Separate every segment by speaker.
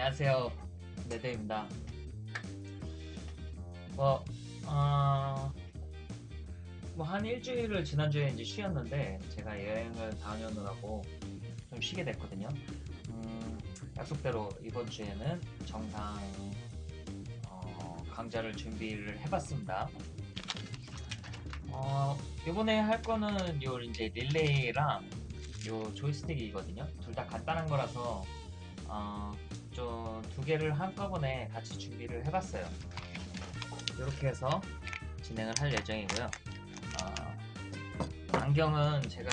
Speaker 1: 안녕하세요. 네드입니다. 뭐, 어, 뭐한 일주일을 지난주에 이제 쉬었는데 제가 여행을 다녀오느라고 좀 쉬게 됐거든요. 음, 약속대로 이번 주에는 정상 어, 강좌를 준비를 해봤습니다. 어, 이번에 할 거는 요 이제 릴레이랑 요 조이스틱이거든요. 둘 다 간단한 거라서 어, 좀 두 개를 한꺼번에 같이 준비를 해봤어요. 이렇게 해서 진행을 할 예정이고요. 어, 안경은 제가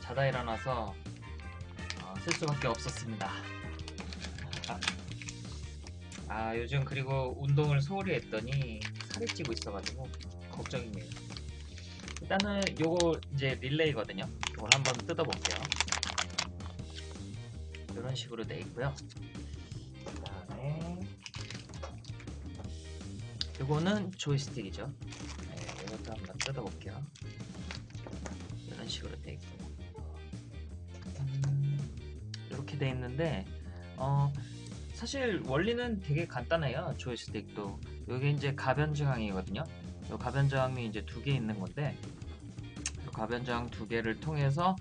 Speaker 1: 자다 일어나서 어, 쓸 수밖에 없었습니다. 아, 아, 요즘 그리고 운동을 소홀히 했더니 살이 찌고 있어가지고 걱정이네요. 일단은 요거 이제 릴레이거든요. 이걸 한번 뜯어볼게요. 이런 식으로 돼 있고요. 요거는 조이스틱이죠. 네, 이것도 한번 뜯어볼게요. 이런 식으로 돼 있고 음, 이렇게 돼 있는데 어, 사실 원리는 되게 간단해요. 조이스틱도 여기 이제 가변 저항이거든요. 이 가변 저항이 이제 두 개 있는 건데 이 가변 저항 두 개를 통해서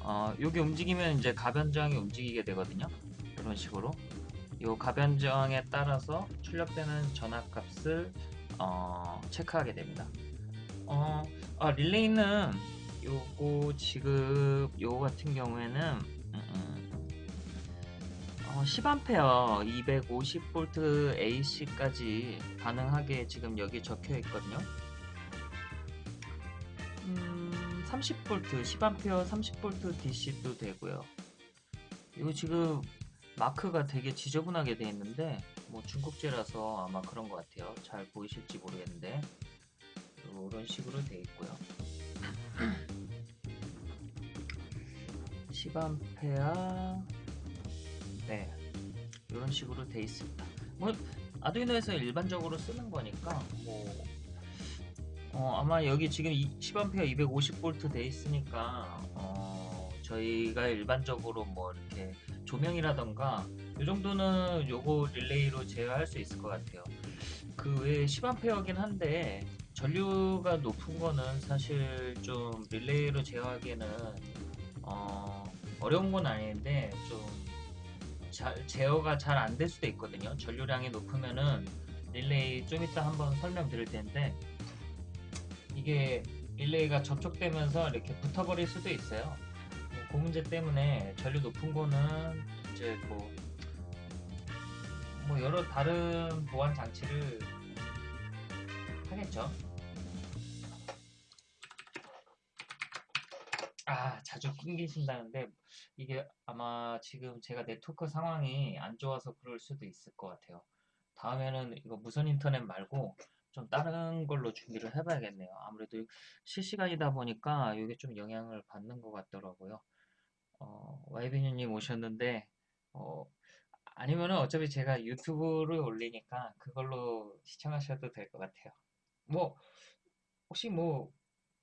Speaker 1: 어, 여기 움직이면 이제 가변 저항이 움직이게 되거든요. 이런 식으로 이 가변 저항에 따라서 출력되는 전압값을 어, 체크하게 됩니다. 어, 아, 릴레이는 요거 지금 요거 같은 경우에는 음, 음, 어, 10A 250V AC까지 가능하게 지금 여기 적혀 있거든요. 음, 30V 10A 30V DC도 되고요. 이거 지금 마크가 되게 지저분하게 되어 있는데 뭐 중국제라서 아마 그런 것 같아요. 잘 보이실지 모르겠는데 이런 식으로 되어 있고요. 10A 네 이런 식으로 되어 있습니다. 뭐 아두이노에서 일반적으로 쓰는 거니까 뭐 어, 아마 여기 지금 10A 250V 돼 있으니까 어, 저희가 일반적으로 뭐 이렇게 조명이라던가 이 정도는 요거 릴레이로 제어할 수 있을 것 같아요. 그 외에 10A긴 한데 전류가 높은 거는 사실 좀 릴레이로 제어하기에는 어, 어려운 건 아닌데 좀 잘, 제어가 잘 안 될 수도 있거든요. 전류량이 높으면은 릴레이 좀 이따 한번 설명드릴 텐데 이게 릴레이가 접촉되면서 이렇게 붙어버릴 수도 있어요. 뭐그 문제 때문에 전류 높은 거는 이제 뭐, 뭐 여러 다른 보안 장치를 하겠죠. 아, 자주 끊기신다는데 이게 아마 지금 제가 네트워크 상황이 안 좋아서 그럴 수도 있을 것 같아요. 다음에는 이거 무선 인터넷 말고 좀 다른 걸로 준비를 해봐야겠네요. 아무래도 실시간이다 보니까 이게 좀 영향을 받는 것 같더라고요. 어, YB뉴님 오셨는데 어, 아니면은 어차피 제가 유튜브를 올리니까 그걸로 시청하셔도 될 것 같아요. 뭐 혹시 뭐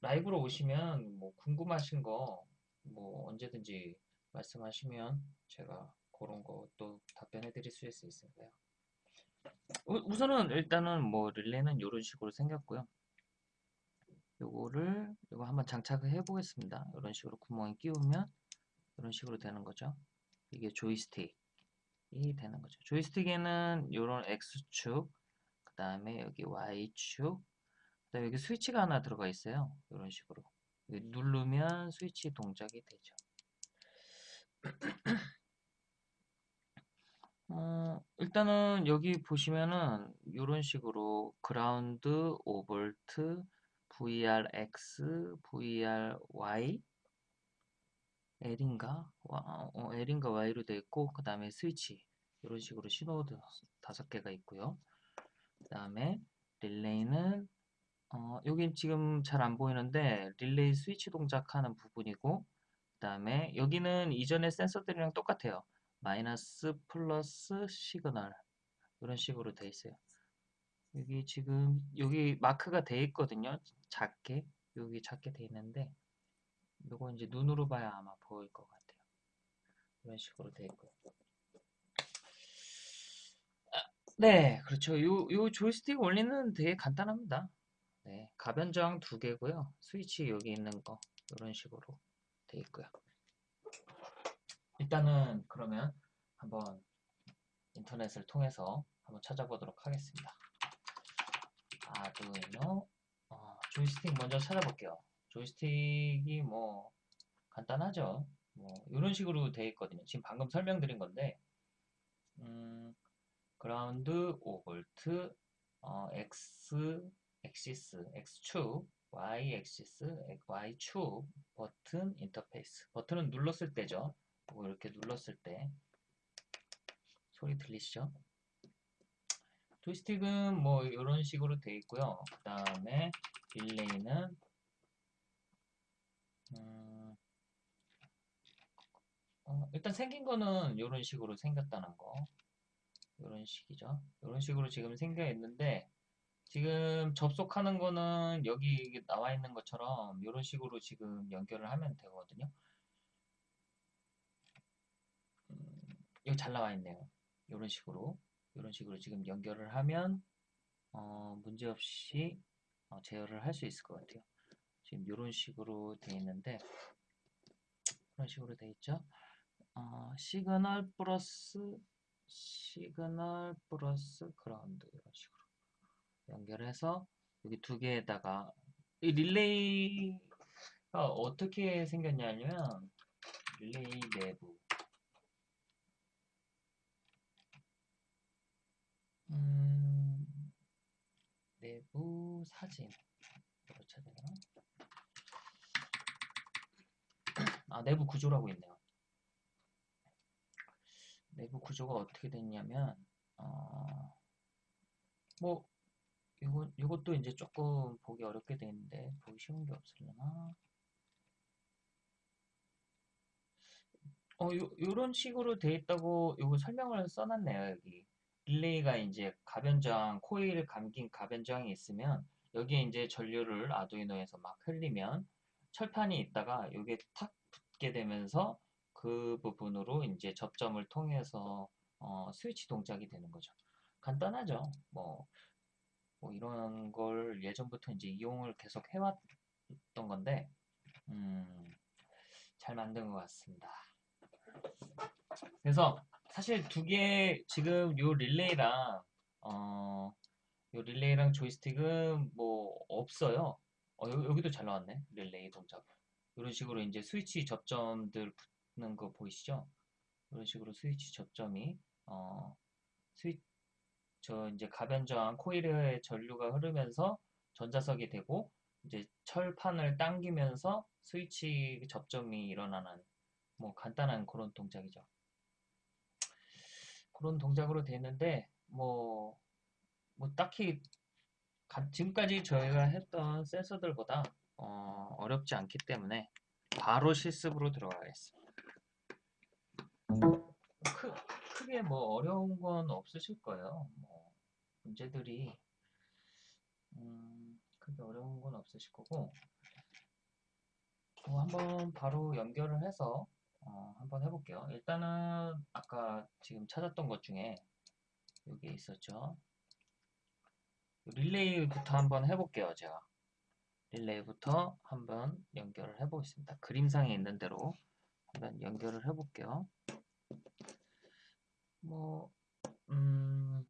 Speaker 1: 라이브로 오시면 뭐 궁금하신 거 뭐 언제든지 말씀하시면 제가 그런 것도 답변해 드릴 수 있으니까요. 우선은 일단은 뭐 릴레이는 이런 식으로 생겼고요. 요거를 이거 한번 장착을 해 보겠습니다. 이런 식으로 구멍에 끼우면 이런 식으로 되는 거죠. 이게 조이스틱이 되는 거죠. 조이스틱에는 이런 X축, 그 다음에 여기 Y축, 그 다음에 여기 스위치가 하나 들어가 있어요. 이런 식으로. 누르면 스위치 동작이 되죠. 어, 일단은 여기 보시면은 이런 식으로 그라운드, 5V, VRX, VRY, L인가? 어, L인가 Y로 되어 있고 그 다음에 스위치 이런 식으로 신호 다섯 개가 있고요. 그 다음에 릴레이는 어, 여기 지금 잘 안 보이는데 릴레이 스위치 동작하는 부분이고 그 다음에 여기는 이전의 센서들이랑 똑같아요. 마이너스 플러스 시그널 이런 식으로 돼 있어요. 여기 지금 여기 마크가 돼 있거든요. 작게 여기 작게 돼 있는데 이거 이제 눈으로 봐야 아마 보일 것 같아요. 이런 식으로 돼 있고요. 네, 그렇죠. 요, 요 조이스틱 원리는 되게 간단합니다. 네, 가변저항 두 개고요. 스위치 여기 있는 거 이런 식으로 돼 있고요. 일단은 그러면 한번 인터넷을 통해서 한번 찾아보도록 하겠습니다. 아두이노 어, 조이스틱 먼저 찾아볼게요. 조이스틱이 뭐 간단하죠. 뭐 이런 식으로 돼 있거든요. 지금 방금 설명드린 건데 음, 그라운드 5V 어, X axis X축 Y axis Y축 버튼 인터페이스 버튼은 눌렀을 때죠. 뭐 이렇게 눌렀을 때 소리 들리시죠? 조이스틱은 뭐 이런 식으로 되어 있고요. 그 다음에 릴레이는 음, 어, 일단 생긴 거는 이런 식으로 생겼다는 거. 이런 식이죠. 이런 식으로 지금 생겨 있는데 지금 접속하는 거는 여기 나와 있는 것처럼 이런 식으로 지금 연결을 하면 되거든요. 음, 여기 잘 나와 있네요. 이런 식으로 이런 식으로 지금 연결을 하면 어, 문제없이 어, 제어를 할 수 있을 것 같아요. 지금 이런 식으로 되어 있는데 이런 식으로 되어 있죠. 어, 시그널 플러스 시그널 플러스 그라운드 이런 식으로 연결해서 여기 두 개에다가 이 릴레이가 어떻게 생겼냐면 릴레이 내부 음, 내부 사진 이렇게 쳐야 되나? 아 내부 구조라고 있네요. 내부 구조가 어떻게 됐냐면 어, 뭐 이거 이것도 이제 조금 보기 어렵게 돼 있는데 보기 쉬운 게 없으려나? 어, 요, 요런 식으로 돼 있다고 요거 설명을 써놨네요, 여기. 릴레이가 이제 가변저항, 코일 감긴 가변저항이 있으면 여기에 이제 전류를 아두이노에서 막 흘리면 철판이 있다가 여기에 탁 붙게 되면서 그 부분으로 이제 접점을 통해서 어, 스위치 동작이 되는 거죠. 간단하죠. 뭐, 뭐 이런 걸 예전부터 이제 이용을 계속 해왔던 건데 음, 잘 만든 것 같습니다. 그래서 사실 두 개 지금 요 릴레이랑 어, 요 릴레이랑 조이스틱은 뭐 없어요. 어, 여, 기도 잘 나왔네. 릴레이 동작. 이런 식으로 이제 스위치 접점들 붙는 거 보이시죠? 이런 식으로 스위치 접점이 어, 스위 저 이제 가변저항 코일의 전류가 흐르면서 전자석이 되고 이제 철판을 당기면서 스위치 접점이 일어나는 뭐 간단한 그런 동작이죠. 그런 동작으로 되는데 뭐, 뭐 딱히 가, 지금까지 저희가 했던 센서들보다 어, 어렵지 않기 때문에 바로 실습으로 들어가겠습니다. 크, 크게 뭐 어려운 건 없으실 거예요. 뭐 문제들이 음, 크게 어려운 건 없으실 거고 뭐 한번 바로 연결을 해서 어, 한번 해볼게요. 일단은 아까 지금 찾았던 것 중에 여기 있었죠. 릴레이부터 한번 해볼게요. 제가 릴레이부터 한번 연결을 해 보겠습니다. 그림상에 있는 대로 한번 연결을 해 볼게요. 뭐 음,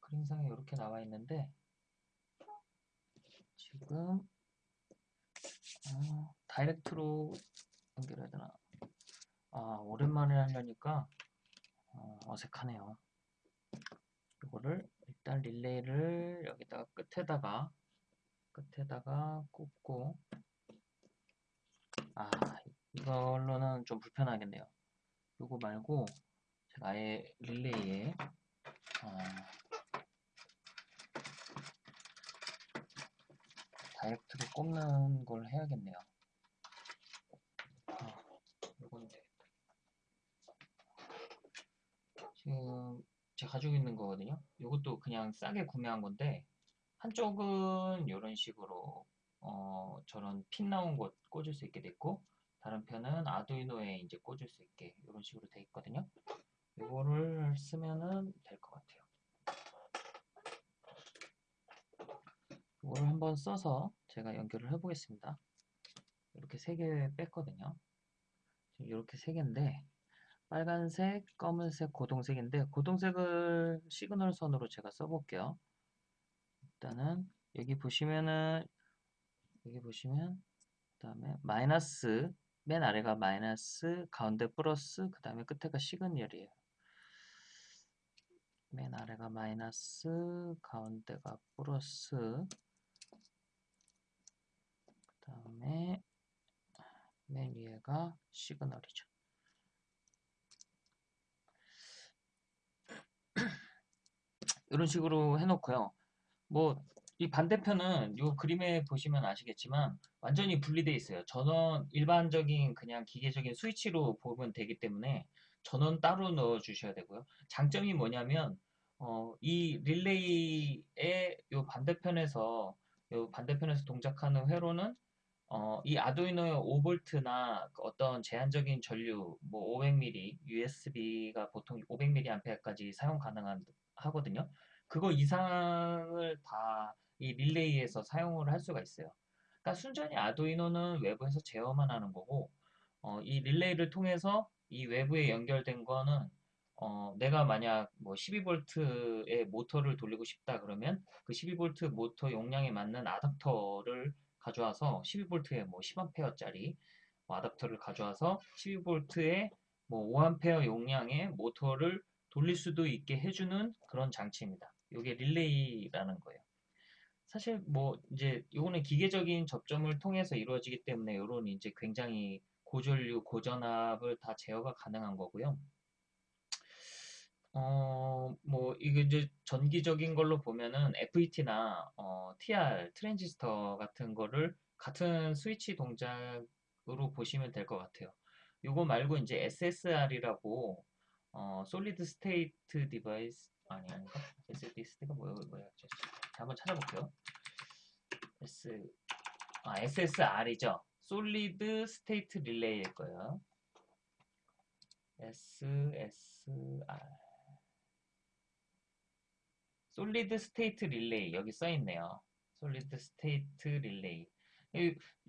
Speaker 1: 그림상에 이렇게 나와 있는데 지금 어, 다이렉트로 연결해야 되나? 아, 오랜만에 하려니까 어, 색하네요 이거를 일단 릴레이를 여기다가 끝에다가 끝에다가 꽂고 아 이걸로는 좀 불편하겠네요. 이거 말고 제가 아예 릴레이에 어, 다이렉트로 꼽는 걸 해야겠네요. 지금 제가 가지고 있는 거거든요. 이것도 그냥 싸게 구매한 건데 한쪽은 이런 식으로 어, 저런 핀 나온 곳 꽂을 수 있게 됐고 다른 편은 아두이노에 이제 꽂을 수 있게 이런 식으로 되어 있거든요. 이거를 쓰면은 될 것 같아요. 이거를 한번 써서 제가 연결을 해보겠습니다. 이렇게 세 개 뺐거든요. 이렇게 세 개인데 빨간색, 검은색, 고동색인데 고동색을 시그널 선으로 제가 써볼게요. 일단은 여기 보시면은 여기 보시면 그 다음에 마이너스 맨 아래가 마이너스 가운데 플러스 그 다음에 끝에가 시그널이에요. 맨 아래가 마이너스 가운데가 플러스 그 다음에 맨 위에가 시그널이죠. 이런 식으로 해놓고요. 뭐 이 반대편은 이 그림에 보시면 아시겠지만 완전히 분리되어 있어요. 전원 일반적인 그냥 기계적인 스위치로 보면 되기 때문에 전원 따로 넣어 주셔야 되고요. 장점이 뭐냐면 어, 이 릴레이의 요 반대편에서 요 반대편에서 동작하는 회로는 어, 이 아두이노의 5V나 어떤 제한적인 전류 뭐 500mA USB가 보통 500mA까지 사용 가능한 하거든요. 그거 이상을 다 이 릴레이에서 사용을 할 수가 있어요. 그러니까 순전히 아두이노는 외부에서 제어만 하는 거고 어, 이 릴레이를 통해서 이 외부에 연결된 거는 어, 내가 만약 뭐 12V의 모터를 돌리고 싶다 그러면 그 12V 모터 용량에 맞는 아답터를 가져와서 12V에 뭐 10A짜리 뭐 아답터를 가져와서 12V에 뭐 5A 용량의 모터를 돌릴 수도 있게 해주는 그런 장치입니다. 이게 릴레이라는 거예요. 사실 뭐 이제 이거는 기계적인 접점을 통해서 이루어지기 때문에 이런 이제 굉장히 고전류, 고전압을 다 제어가 가능한 거고요. 어, 뭐, 이게 이제 전기적인 걸로 보면은 FET나 어, TR, 트랜지스터 같은 거를 같은 스위치 동작으로 보시면 될 것 같아요. 요거 말고 이제 SSR이라고 어, solid state device 아니 아닌가? SSD가 뭐야 뭐야? 자, 한번 찾아볼게요. S 아 SSR이죠. solid state relay일 거예요. SSR solid state relay 여기 써 있네요. solid state relay.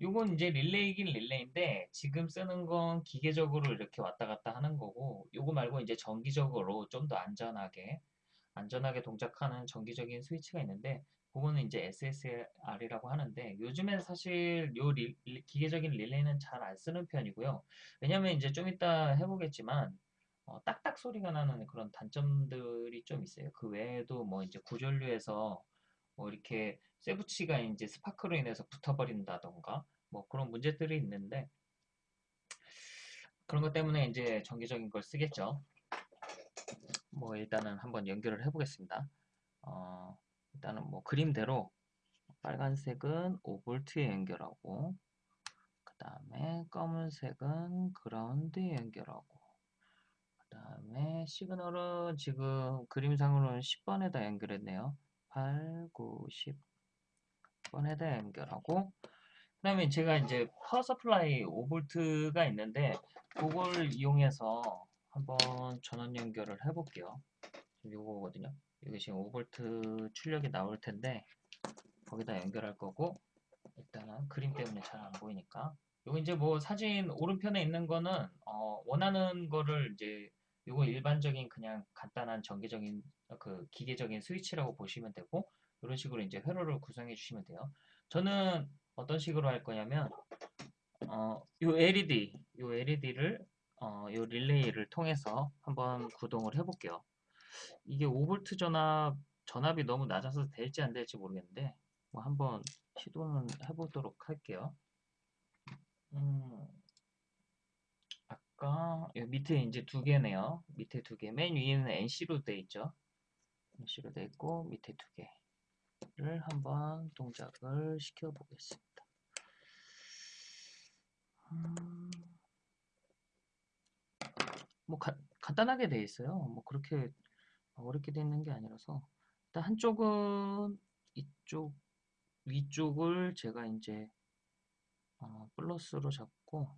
Speaker 1: 요건 이제 릴레이긴 릴레이인데 지금 쓰는 건 기계적으로 이렇게 왔다 갔다 하는 거고 요거 말고 이제 전기적으로 좀 더 안전하게 안전하게 동작하는 전기적인 스위치가 있는데 그거는 이제 SSR이라고 하는데 요즘엔 사실 요 리, 기계적인 릴레이는 잘 안 쓰는 편이고요. 왜냐면 이제 좀 이따 해보겠지만 어, 딱딱 소리가 나는 그런 단점들이 좀 있어요. 그 외에도 뭐 이제 구전류에서 뭐 이렇게 쇠붙이가 이제 스파크로 인해서 붙어버린다던가 뭐 그런 문제들이 있는데 그런 것 때문에 이제 정기적인 걸 쓰겠죠. 뭐 일단은 한번 연결을 해보겠습니다. 어, 일단은 뭐 그림대로 빨간색은 5V에 연결하고 그 다음에 검은색은 그라운드에 연결하고 그 다음에 시그널은 지금 그림상으로는 10번에다 연결했네요. 8, 9, 10 번에다 연결하고 그 다음에 제가 이제 power supply 5V가 있는데 그걸 이용해서 한번 전원 연결을 해볼게요. 이거거든요. 여기 지금 5V 출력이 나올 텐데 거기다 연결할 거고 일단은 그림 때문에 잘 안 보이니까 요거 이제 뭐 사진 오른편에 있는 거는 어 원하는 거를 이제 요거 일반적인 그냥 간단한 전기적인 그 기계적인 스위치라고 보시면 되고 이런 식으로 이제 회로를 구성해 주시면 돼요. 저는 어떤 식으로 할 거냐면 어, 요 LED, 요 LED를 어, 요 릴레이를 통해서 한번 구동을 해볼게요. 이게 5V 전압, 전압이 너무 낮아서 될지 안 될지 모르겠는데 뭐 한번 시도는 해보도록 할게요. 음, 아까 밑에 이제 두 개네요. 밑에 두 개. 맨 위에는 NC로 돼 있죠. NC로 돼 있고 밑에 두 개를 한번 동작을 시켜 보겠습니다. 음, 뭐 가, 간단하게 돼 있어요. 뭐 그렇게 어렵게 돼 있는 게 아니라서 일단 한쪽은 이쪽 위쪽을 제가 이제 어, 플러스로 잡고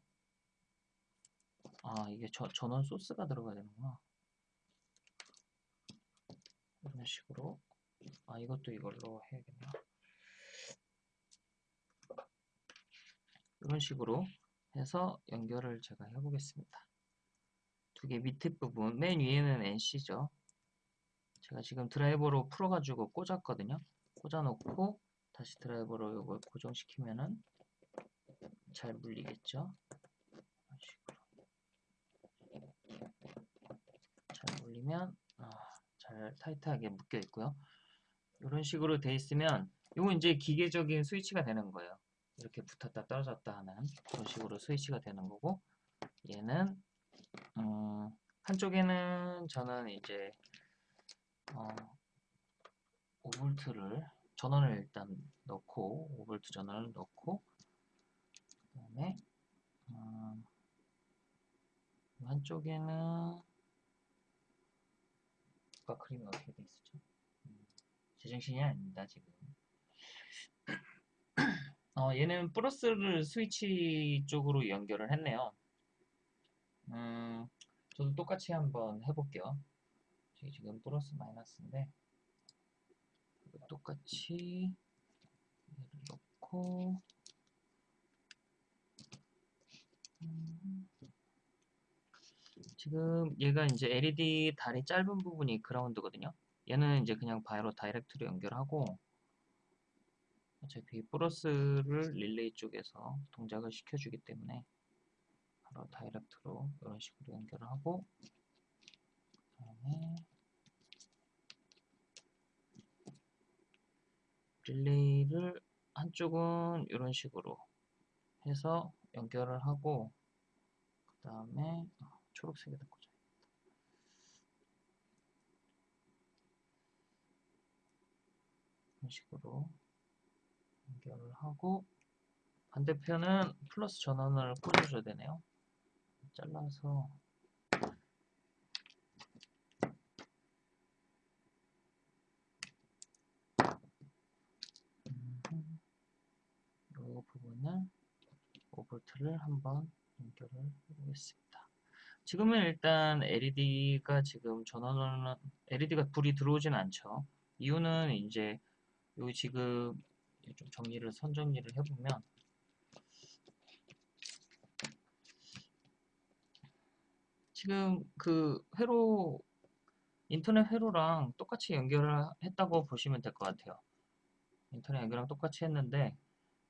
Speaker 1: 아 이게 저, 전원 소스가 들어가야 되는구나 이런 식으로 아 이것도 이걸로 해야겠네요 이런 식으로 해서 연결을 제가 해보겠습니다. 두개 밑에 부분, 맨 위에는 NC죠. 제가 지금 드라이버로 풀어가지고 꽂았거든요. 꽂아놓고 다시 드라이버로 이걸 고정시키면은 잘 물리겠죠. 잘 물리면 아, 잘 타이트하게 묶여 있고요. 이런 식으로 돼 있으면 이건 이제 기계적인 스위치가 되는 거예요. 이렇게 붙었다 떨어졌다 하는 그런 식으로 스위치가 되는 거고 얘는 음, 한쪽에는 저는 이제 어, 5V를 전원을 일단 넣고 5V 전원을 넣고 그 다음에 음, 한쪽에는 아까 그림이 어떻게 돼 있었죠? 음, 제정신이 아닙니다 지금 어, 얘는 플러스를 스위치 쪽으로 연결을 했네요 음, 저도 똑같이 한번 해볼게요 지금 플러스 마이너스인데 똑같이 얘를 넣고 음, 지금 얘가 이제 LED 다리 짧은 부분이 그라운드거든요. 얘는 이제 그냥 바로 direct로 연결하고 어차피 플러스를 릴레이 쪽에서 동작을 시켜주기 때문에 바로 다이렉트로 이런 식으로 연결을 하고 그다음에 릴레이를 한쪽은 이런 식으로 해서 연결을 하고 그 다음에 초록색에다 꽂아야겠다. 이런 식으로 연결을 하고 반대편은 플러스 전원을 꽂아줘야 되네요. 잘라서 이 부분을 5V를 한번 연결을 해보겠습니다. 지금은 일단 LED가 지금 전원은 LED가 불이 들어오진 않죠. 이유는 이제 여기 지금 좀 정리를 선 정리를 해보면 지금 그 회로 인터넷 회로랑 똑같이 연결을 했다고 보시면 될 것 같아요. 인터넷 연결랑 똑같이 했는데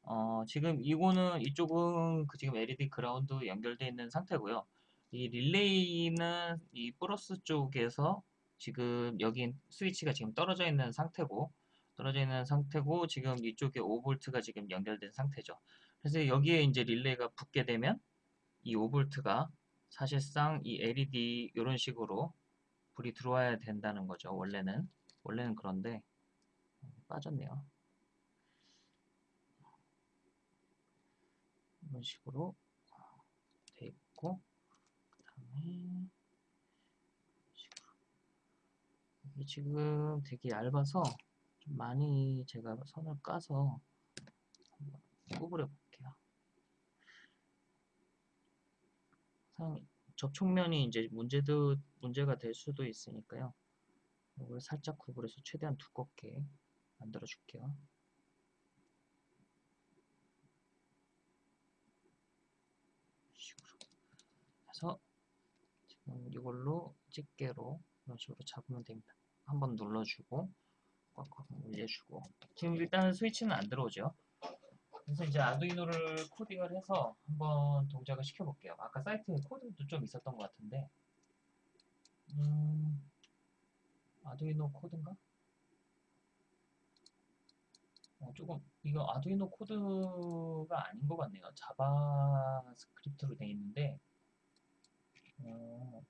Speaker 1: 어, 지금 이거는 이쪽은 그 지금 LED 그라운드 연결되어 있는 상태고요. 이 릴레이는 이 플러스 쪽에서 지금 여기 스위치가 지금 떨어져 있는 상태고 떨어져 있는 상태고 지금 이쪽에 5V가 지금 연결된 상태죠. 그래서 여기에 이제 릴레이가 붙게 되면 이 5V가 사실상 이 LED 이런 식으로 불이 들어와야 된다는 거죠. 원래는 원래는 그런데 빠졌네요. 이런 식으로 돼 있고 그 다음에 이게 지금 되게 얇아서 좀 많이 제가 선을 까서 구부려 볼게요. 상 접촉면이 이제 문제도 문제가 될 수도 있으니까요. 이걸 살짝 구부려서 최대한 두껍게 만들어 줄게요. 해서 지금 이걸로 집게로 이런 식으로 잡으면 됩니다. 한번 눌러주고 꽉꽉 올려주고 지금 일단 스위치는 안 들어오죠. 그래서 이제 Arduino를 코딩을 해서 한번 동작을 시켜볼게요. 아까 사이트에 코드도 좀 있었던 것 같은데 음, Arduino 코드인가? 어, 조금 이거 Arduino 코드가 아닌 것 같네요. JavaScript로 되어 있는데 어,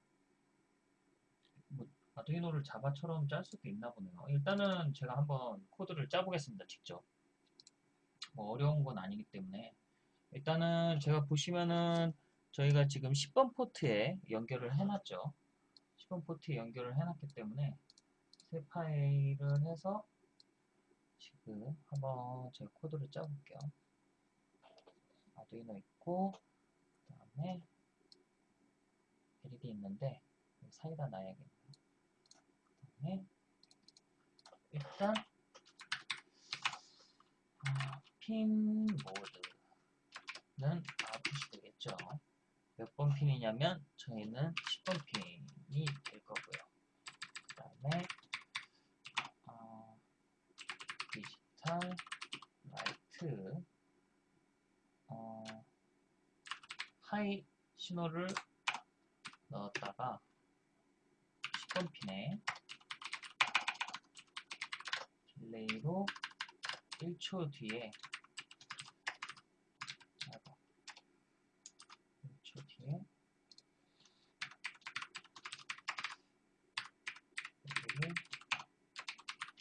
Speaker 1: 뭐 아두이노를 자바처럼 짤 수도 있나 보네요. 일단은 제가 한번 코드를 짜보겠습니다. 직접. 뭐 어려운 건 아니기 때문에 일단은 제가 보시면은 저희가 지금 10번 포트에 연결을 해놨죠. 10번 포트에 연결을 해놨기 때문에 새 파일을 해서 지금 한번 제가 코드를 짜볼게요. 아두이노 있고 그 다음에 LED 있는데 사이다 놔야겠네요. 그 다음에 일단 어, 핀 모드는 번 핀이냐면 저희는 10번 핀이 될 거고요. 그 다음에 어, 디지털 라이트 어, 하이 신호를 넣었다가 10번 핀에 딜레이로 1초 뒤에 아이고, 1초 뒤에 여기를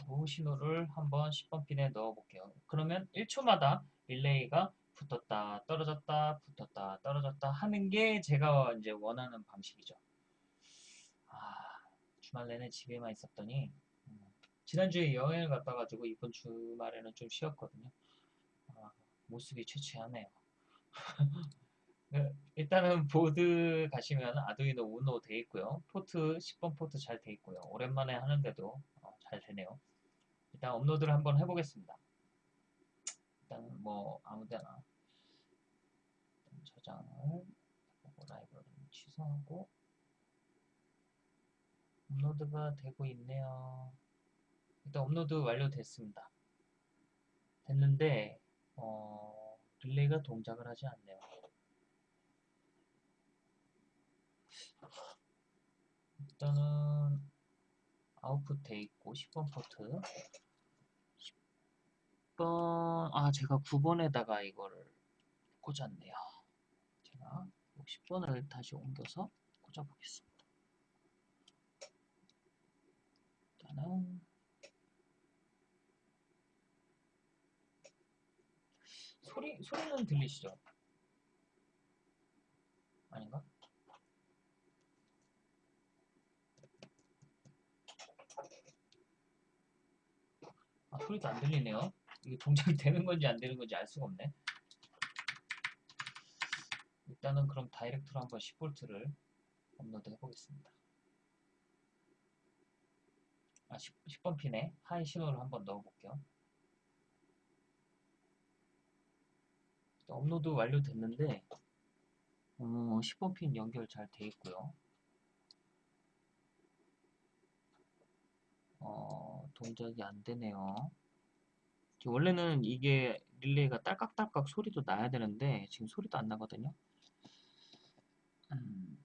Speaker 1: low 신호를 한번 10번 핀에 넣어 볼게요. 그러면 1초마다 릴레이가 붙었다 떨어졌다 붙었다 떨어졌다 하는 게 제가 이제 원하는 방식이죠. 아 주말 내내 집에만 있었더니 음, 지난주에 여행을 갔다 가지고 이번 주말에는 좀 쉬었거든요. 아, 모습이 초췌하네요. 네, 일단은 보드 가시면 Arduino Uno 돼 있고요. 포트 10번 포트 잘 돼 있고요. 오랜만에 하는데도 어, 잘 되네요. 일단 업로드를 한번 해보겠습니다. 일단 뭐 아무데나 저장을 해보고 라이브러리 취소하고 업로드가 되고 있네요. 일단 업로드 완료됐습니다. 됐는데 어, 릴레이가 동작을 하지 않네요. 일단은 아웃풋 돼 있고 10번 포트 10번 아 제가 9번에다가 이거를 꽂았네요. 제가 10번을 다시 옮겨서 꽂아 보겠습니다. 일단은 소리 소리는 들리시죠? 아닌가? 아, 소리도 안 들리네요. 이게 동작이 되는 건지 안 되는 건지 알 수가 없네. 일단은 그럼 direct로 한번 10V를 업로드 해보겠습니다. 아, 10, 번 핀에 high 신호를 한번 넣어볼게요. 업로드 완료됐는데 어, 10번 핀 연결 잘 돼 있고요. 어, 동작이 안 되네요. 원래는 이게 릴레이가 딸깍딸깍 소리도 나야 되는데 지금 소리도 안 나거든요. 음,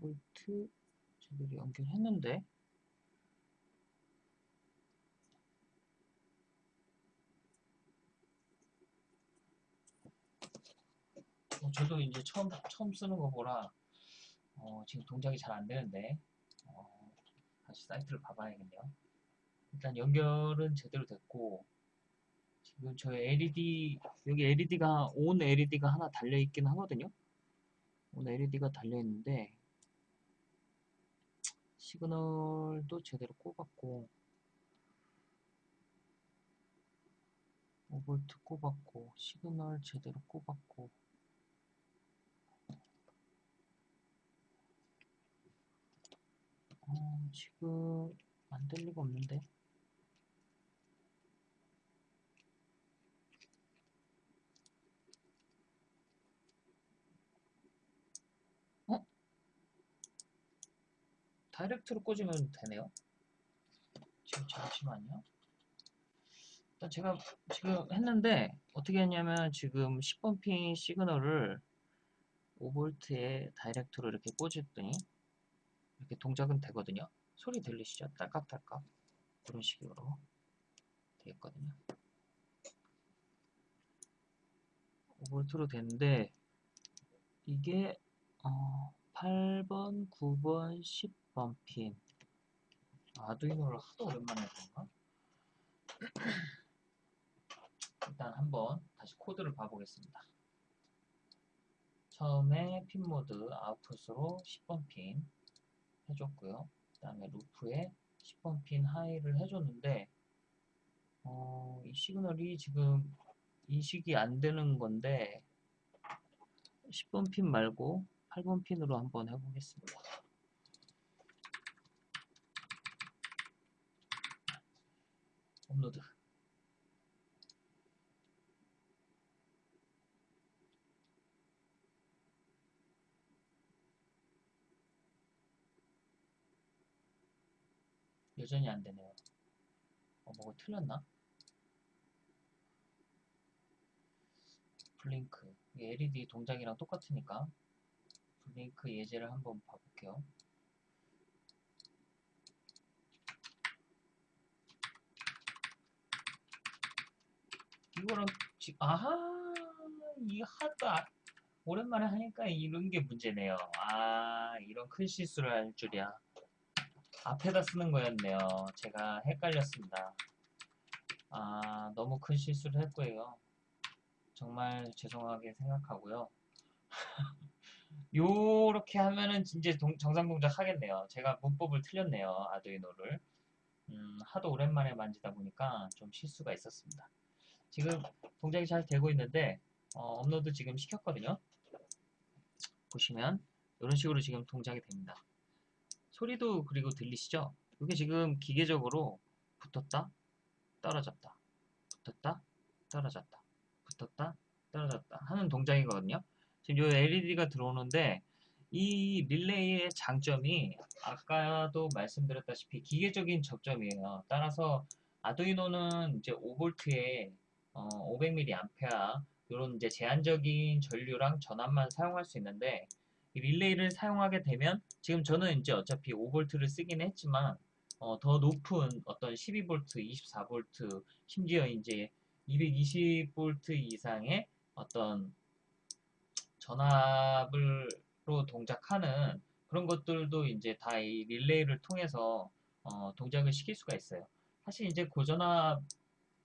Speaker 1: 볼트 제대로 연결했는데. 어, 저도 이제 처음 처음 쓰는 거 보라 어, 지금 동작이 잘 안 되는데. 어, 다시 사이트를 봐봐야겠네요. 일단 연결은 제대로 됐고 지금 저 LED 여기 LED가 온 LED가 하나 달려 있긴 하거든요. 온 LED가 달려 있는데 시그널도 제대로 꼽았고 5V 꼽았고 시그널 제대로 꼽았고 어, 지금 안 될 리가 없는데. 어? 다이렉트로 꽂으면 되네요. 지금 잠시만요. 일단 제가 지금 했는데 어떻게 했냐면 지금 10번 핀 시그널을 5V에 다이렉트로 이렇게 꽂았더니 이렇게 동작은 되거든요. 소리 들리시죠? 딸깍딸깍 그런 식으로 되어 있거든요. 5V로 되는데 이게 어, 8번, 9번, 10번 핀 Arduino를 하도 오랜만에 그런가? 일단 한번 다시 코드를 봐보겠습니다. 처음에 pin mode output으로 10번 핀 해줬고요. 그 다음에 루프에 10번 핀 high를 해줬는데 어, 이 시그널이 지금 인식이 안 되는 건데 10번 핀 말고 8번 핀으로 한번 해보겠습니다. 업로드 여전히 안 되네요. 어, 뭐가 틀렸나? 블링크. LED 동작이랑 똑같으니까 블링크 예제를 한번 봐볼게요. 이거랑 지 아하 이 하도 아- 오랜만에 하니까 이런 게 문제네요. 아 이런 큰 실수를 할 줄이야. 앞에다 쓰는 거였네요. 제가 헷갈렸습니다. 아 너무 큰 실수를 했고요. 정말 죄송하게 생각하고요. 요렇게 하면은 이제 동- 정상 동작 하겠네요. 제가 문법을 틀렸네요. 아두이노를. 음, 하도 오랜만에 만지다 보니까 좀 실수가 있었습니다. 지금 동작이 잘 되고 있는데 어, 업로드 지금 시켰거든요. 보시면 이런 식으로 지금 동작이 됩니다. 소리도 그리고 들리시죠? 이게 지금 기계적으로 붙었다, 떨어졌다, 붙었다, 떨어졌다, 붙었다, 떨어졌다 하는 동작이거든요. 지금 이 LED가 들어오는데 이 릴레이의 장점이 아까도 말씀드렸다시피 기계적인 접점이에요. 따라서 아두이노는 이제 5V에 어, 500mA 이런 이제 제한적인 전류랑 전압만 사용할 수 있는데 이 릴레이를 사용하게 되면 지금 저는 이제 어차피 5V를 쓰긴 했지만 어, 더 높은 어떤 12V, 24V, 심지어 이제 220V 이상의 어떤 전압으로 동작하는 그런 것들도 이제 다 이 릴레이를 통해서 어, 동작을 시킬 수가 있어요. 사실 이제 고전압을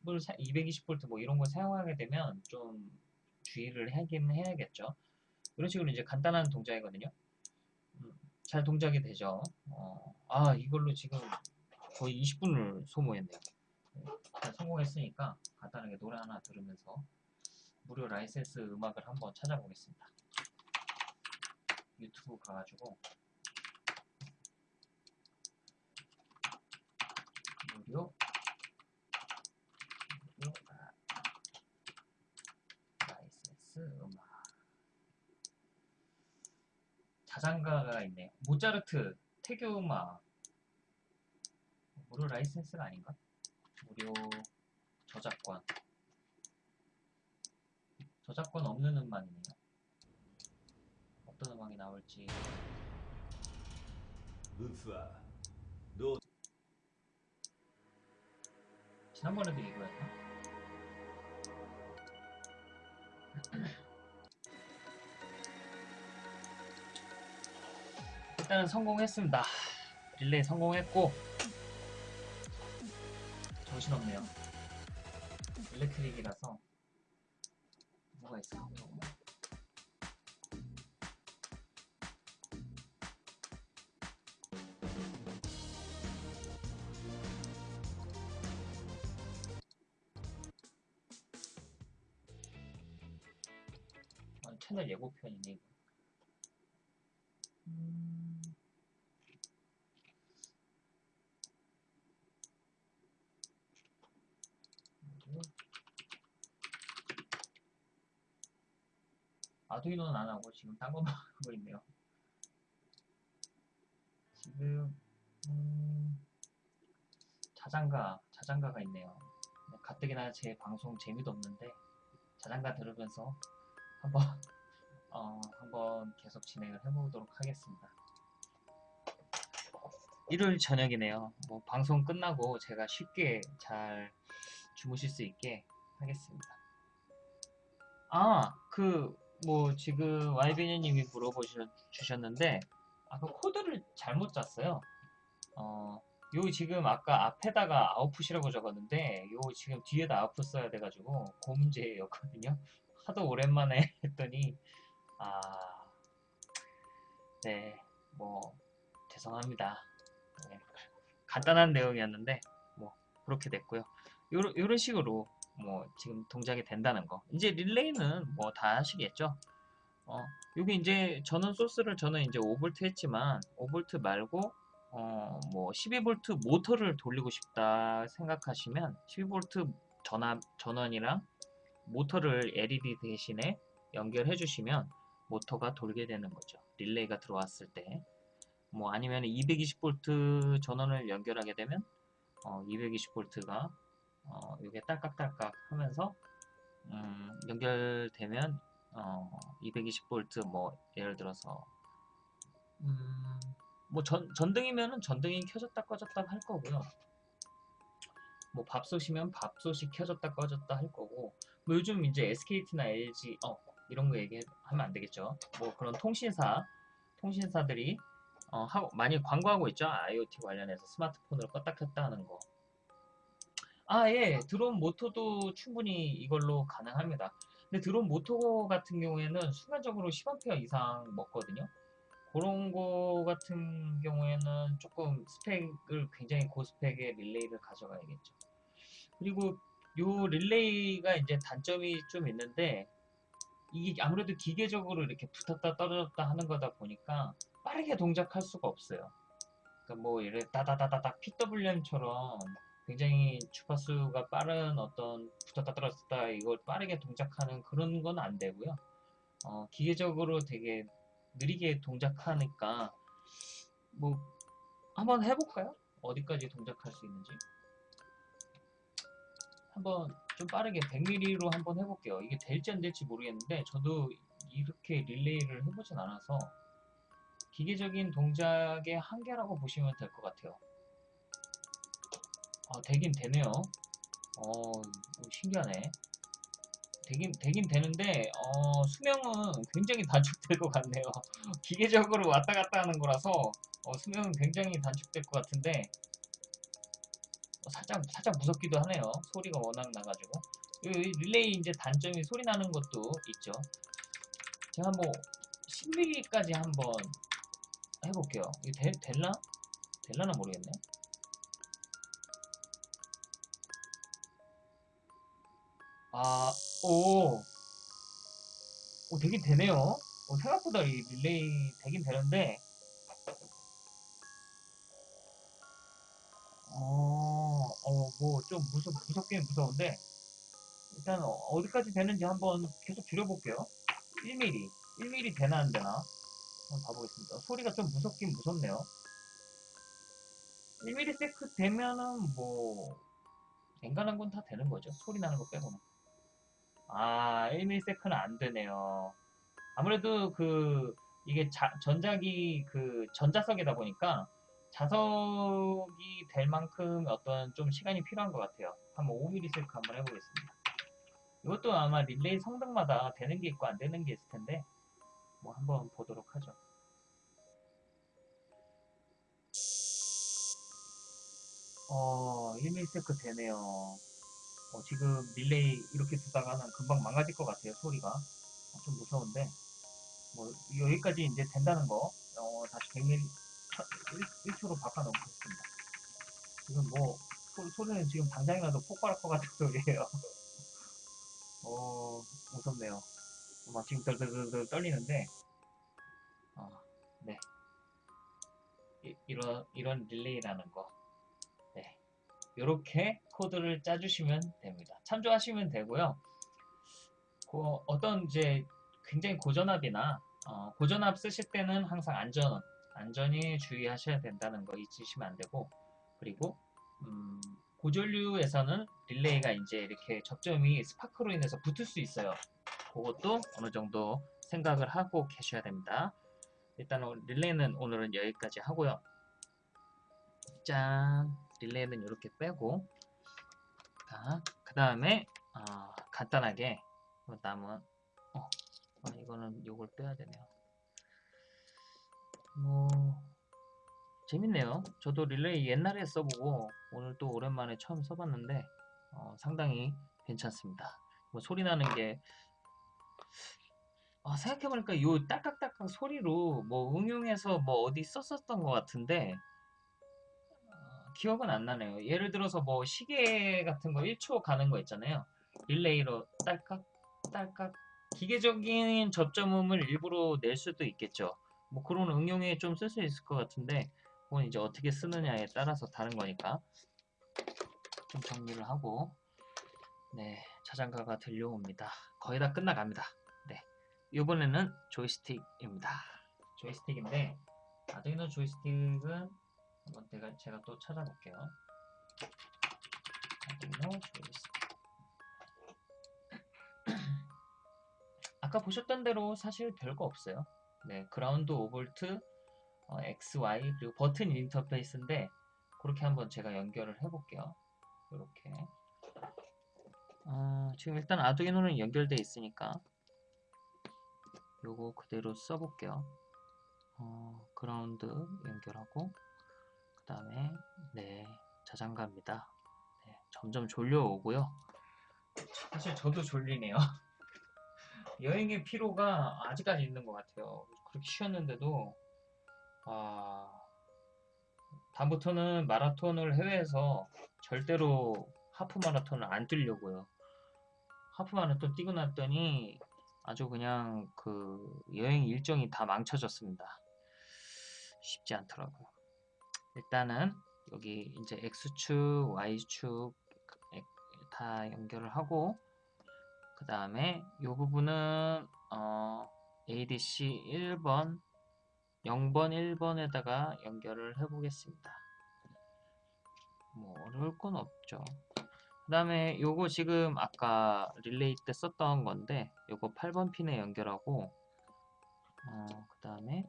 Speaker 1: 220V 뭐 이런 걸 사용하게 되면 좀 주의를 하긴 해야겠죠. 이런 식으로 이제 간단한 동작이거든요. 음, 잘 동작이 되죠. 어, 아 이걸로 지금 거의 20분을 소모했네요. 네, 성공했으니까 간단하게 노래 하나 들으면서 무료 라이센스 음악을 한번 찾아보겠습니다. 유튜브 가가지고 무료 라- 라이센스 음악 자장가가 있네. 모차르트, 태교음악. 무료 라이센스가 아닌가? 무료 저작권. 저작권 없는 음악이네요. 어떤 음악이 나올지. 지난번에도 이거였나? 일단은 성공했습니다. 릴레이 성공했고 정신없네요. 일렉트릭이라서 뭐가 있을 하고 지금 딴 것만 하고 있네요. 지금 음... 자장가 자장가가 있네요. 가뜩이나 제 방송 재미도 없는데 자장가 들으면서 한번 어, 한번 계속 진행을 해보도록 하겠습니다. 일요일 저녁이네요. 뭐 방송 끝나고 제가 쉽게 잘 주무실 수 있게 하겠습니다. 아, 그 뭐 지금 YBN님이 물어보셨는데 아까 코드를 잘못 짰어요. 어, 요 지금 아까 앞에다가 아웃풋이라고 적었는데 요 지금 뒤에다 아웃풋 써야 돼가지고 그 문제였거든요. 하도 오랜만에 했더니 아, 네, 뭐 죄송합니다. 네, 간단한 내용이었는데 뭐 그렇게 됐고요. 요런 식으로 뭐 지금 동작이 된다는 거. 이제 릴레이는 뭐다 하시겠죠. 어, 여기 이제 저는 소스를 저는 이제 5V 했지만 5V 말고 어, 뭐 12V 모터를 돌리고 싶다 생각하시면 12V 전압 전원이랑 모터를 LED 대신에 연결해 주시면 모터가 돌게 되는 거죠. 릴레이가 들어왔을 때. 뭐 아니면 220V 전원을 연결하게 되면 어, 220V가 어, 이게 딸깍딸깍 하면서 음, 연결되면 어, 220V 뭐 예를 들어서 음, 뭐 전, 전등이면은 전등이 켜졌다 꺼졌다 할 거고요. 뭐 밥솥이면 밥솥이 켜졌다 꺼졌다 할 거고 뭐 요즘 이제 SKT나 LG 어 이런 거 얘기하면 안 되겠죠. 뭐 그런 통신사 통신사들이 어, 하고 많이 광고하고 있죠. IoT 관련해서 스마트폰으로 껐다 켰다 하는 거. 아, 예. 드론 모터도 충분히 이걸로 가능합니다. 근데 드론 모터 같은 경우에는 순간적으로 10A 이상 먹거든요. 그런 거 같은 경우에는 조금 스펙을 굉장히 고스펙의 릴레이를 가져가야겠죠. 그리고 요 릴레이가 이제 단점이 좀 있는데 이게 아무래도 기계적으로 이렇게 붙었다 떨어졌다 하는 거다 보니까 빠르게 동작할 수가 없어요. 그러니까 뭐 이래 따다다다닥 PWM처럼 굉장히 주파수가 빠른 어떤 붙었다 떨어졌다 이걸 빠르게 동작하는 그런 건 안 되고요. 어, 기계적으로 되게 느리게 동작하니까 뭐 한번 해볼까요? 어디까지 동작할 수 있는지 한번 좀 빠르게 100mm로 한번 해볼게요. 이게 될지 안 될지 모르겠는데 저도 이렇게 릴레이를 해보진 않아서 기계적인 동작의 한계라고 보시면 될 것 같아요. 아, 되긴 되네요. 어, 신기하네. 되긴, 되긴 되는데, 어, 수명은 굉장히 단축될 것 같네요. 기계적으로 왔다 갔다 하는 거라서, 어, 수명은 굉장히 단축될 것 같은데, 어, 살짝, 살짝 무섭기도 하네요. 소리가 워낙 나가지고. 이 릴레이 이제 단점이 소리 나는 것도 있죠. 제가 뭐, 10mm까지 한번 해볼게요. 이거 되, 될나? 될라나 모르겠네. 아, 오, 오, 되긴 되네요. 어, 생각보다 이 릴레이 되긴 되는데, 어, 어, 뭐, 좀 무섭, 무섭긴 무서운데, 일단 어, 어디까지 되는지 한번 계속 줄여볼게요. 1mm, 1mm 되나 안 되나? 한번 봐보겠습니다. 소리가 좀 무섭긴 무섭네요. 1mm 세크 되면은 뭐, 앵간한 건 다 되는 거죠. 소리 나는 거 빼고는. 아, 1mm 세크는 안 되네요. 아무래도 그, 이게 자- 전자기, 그, 전자석이다 보니까 자석이 될 만큼 어떤 좀 시간이 필요한 것 같아요. 한번 5mm 세크 한번 해보겠습니다. 이것도 아마 릴레이 성능마다 되는 게 있고 안 되는 게 있을 텐데, 뭐 한번 보도록 하죠. 어, 1ms 되네요. 어, 지금 릴레이 이렇게 두다가는 금방 망가질 것 같아요, 소리가. 어, 좀 무서운데. 뭐, 여기까지 이제 된다는 거, 어, 다시 100mm, 1, 초로 바꿔놓겠습니다. 지금 뭐, 소, 소리는 지금 당장이라도 폭발할 것 같은 소리예요. 어, 무섭네요. 막 지금 덜덜덜 떨리는데, 어, 네. 이, 이런, 이런 릴레이라는 거. 네. 이렇게 코드를 짜주시면 됩니다. 참조하시면 되고요. 그 어떤 이제 굉장히 고전압이나 어, 고전압 쓰실 때는 항상 안전, 안전히 주의하셔야 된다는 거 잊으시면 안 되고, 그리고 음, 고전류에서는 릴레이가 이제 이렇게 접점이 스파크로 인해서 붙을 수 있어요. 그것도 어느 정도 생각을 하고 계셔야 됩니다. 일단 은 릴레이는 오늘은 여기까지 하고요. 짠! 릴레이는 이렇게 빼고 그 다음에 어, 간단하게 남은 어, 어, 이거는 요걸 빼야 되네요. 뭐 재밌네요. 저도 릴레이 옛날에 써보고 오늘 또 오랜만에 처음 써봤는데 어, 상당히 괜찮습니다. 뭐 소리 나는 게 아, 생각해보니까 요 딸깍딸깍 소리로 뭐 응용해서 뭐 어디 썼었던 것 같은데 어, 기억은 안 나네요. 예를 들어서 뭐 시계 같은 거 1초 가는 거 있잖아요. 릴레이로 딸깍 딸깍 기계적인 접점음을 일부러 낼 수도 있겠죠. 뭐 그런 응용에 좀 쓸 수 있을 것 같은데 그건 이제 어떻게 쓰느냐에 따라서 다른 거니까 좀 정리를 하고 네 자장가가 들려옵니다. 거의 다 끝나갑니다. 네 이번에는 조이스틱입니다. 조이스틱인데 아두이노 조이스틱은 한번 제가, 제가 또 찾아볼게요. 아까 보셨던 대로 사실 별거 없어요. 네, 그라운드 5V, 어, XY 그리고 버튼 인터페이스인데 그렇게 한번 제가 연결을 해볼게요. 이렇게. 어, 지금 일단 아두이노는 연결돼 있으니까 요거 그대로 써볼게요. 어, 그라운드 연결하고 그 다음에 네 자장가입니다. 네, 점점 졸려오고요. 사실 저도 졸리네요. 여행의 피로가 아직까지 있는 것 같아요. 그렇게 쉬었는데도 아 다음부터는 마라톤을 해외에서 절대로 하프 마라톤을 안 뛰려고요. 하프 마라톤 뛰고 났더니 아주 그냥 그 여행 일정이 다 망쳐졌습니다. 쉽지 않더라고요. 일단은 여기 이제 X축, Y축 다 연결을 하고 그 다음에 이 부분은 어, ADC 1번 0번 1번에다가 연결을 해 보겠습니다. 뭐 어려울 건 없죠. 그 다음에 요거 지금 아까 릴레이 때 썼던 건데 요거 8번 핀에 연결하고 어, 그 다음에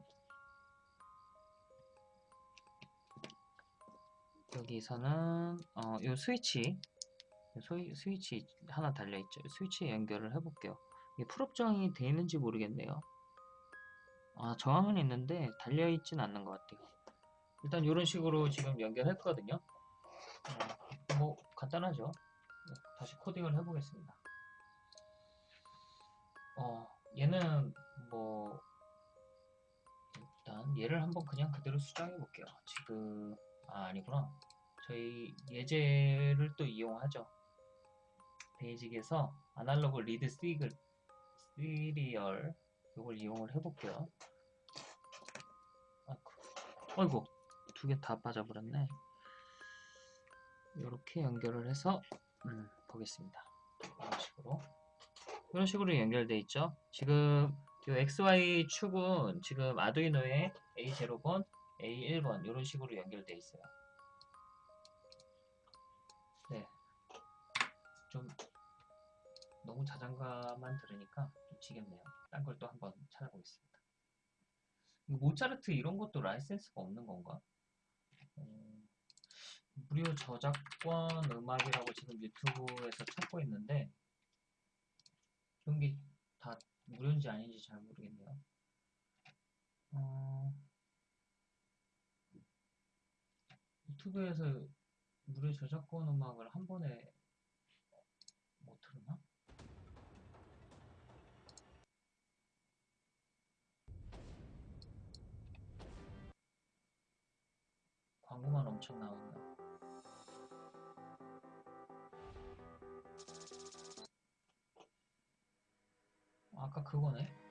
Speaker 1: 여기서는 어, 요 스위치. 스위, 스위치 하나 달려있죠. 스위치에 연결을 해볼게요. 이게 풀업정이 돼 있는지 모르겠네요. 아 저항은 있는데 달려있진 않는 것 같아요. 일단 이런 식으로 지금 연결했거든요. 어, 뭐 간단하죠. 다시 코딩을 해보겠습니다. 어, 얘는 뭐 일단 얘를 한번 그냥 그대로 수정해 볼게요. 지금 아 아니구나. 저희 예제를 또 이용하죠. Basic에서 Analog Read 시글 Serial 이걸 이용을 해볼게요. 아, 어이구 두개 다 빠져버렸네. 이렇게 연결을 해서 음, 보겠습니다. 이런 식으로 이런 식으로 연결돼 있죠. 지금 이 XY 축은 지금 아두이노에 A0번, A1번 이런 식으로 연결돼 있어요. 네, 좀 너무 자장가만 들으니까 좀 지겹네요. 딴 걸 또 한번 찾아보겠습니다. 모차르트 이런 것도 라이센스가 없는 건가? 음, 무료 저작권 음악이라고 지금 유튜브에서 찾고 있는데 그런 게 다 무료인지 아닌지 잘 모르겠네요. 어, 유튜브에서 무료 저작권 음악을 한 번에 못 틀으나? 광고만 엄청 나오네. 아까 그거네.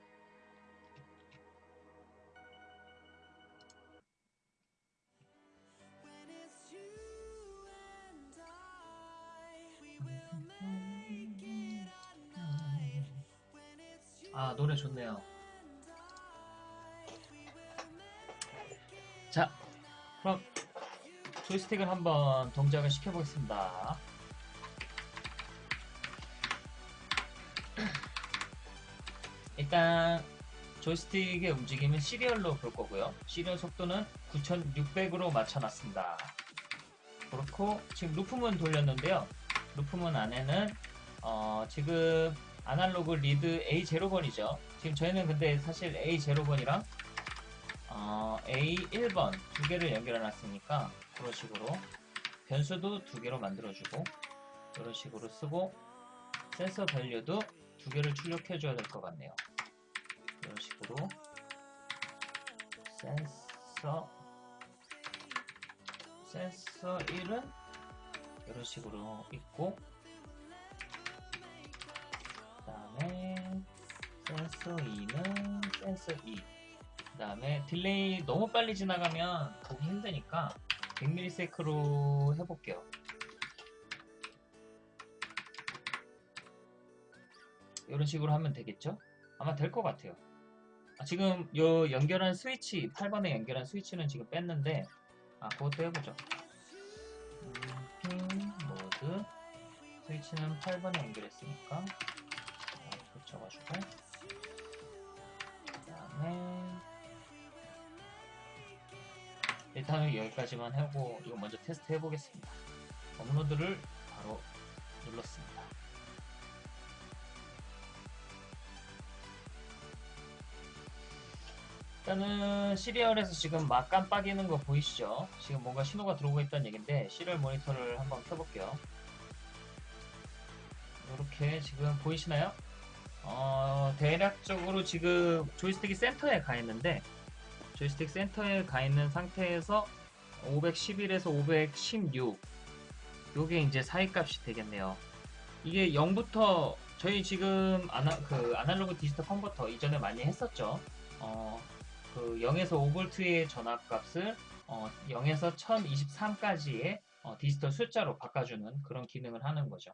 Speaker 1: 아 노래 좋네요. 자, 그럼 조이스틱을 한번 동작을 시켜보겠습니다. 일단 조이스틱의 움직임은 시리얼로 볼 거고요. 시리얼 속도는 9600으로 맞춰놨습니다. 그렇고 지금 루프문 돌렸는데요. loop문 안에는 어, 지금 analog read A0번이죠. 지금 저희는 근데 사실 A0번이랑 어, A1번 두 개를 연결해 놨으니까 그런 식으로 변수도 두 개로 만들어주고 이런 식으로 쓰고 sensor value도 두 개를 출력해 줘야 될 것 같네요. 이런 식으로 센서 센서 1은 이런 식으로 있고 센서 2는 센서 2 그 다음에 delay 너무 빨리 지나가면 보기 힘드니까 100ms로 해볼게요. 이런 식으로 하면 되겠죠? 아마 될 것 같아요. 아, 지금 요 연결한 스위치 8번에 연결한 스위치는 지금 뺐는데 아 그것도 해보죠 음, 핀 모드 스위치는 8번에 연결했으니까 어, 붙여가지고 일단은 여기까지만 하고 이거 먼저 테스트 해보겠습니다 업로드를 바로 눌렀습니다 일단은 serial에서 지금 막 깜빡이는 거 보이시죠? 지금 뭔가 신호가 들어오고 있다는 얘긴데 serial monitor를 한번 켜볼게요. 이렇게 지금 보이시나요? 어, 대략적으로 지금 조이스틱이 센터에 가 있는데 조이스틱 센터에 가 있는 상태에서 511에서 516 요게 이제 사이 값이 되겠네요. 이게 0부터 저희 지금 아나, 그 analog digital converter 이전에 많이 했었죠. 어, 그 0에서 5V의 전압값을 어, 0에서 1023까지의 어, 디지털 숫자로 바꿔주는 그런 기능을 하는 거죠.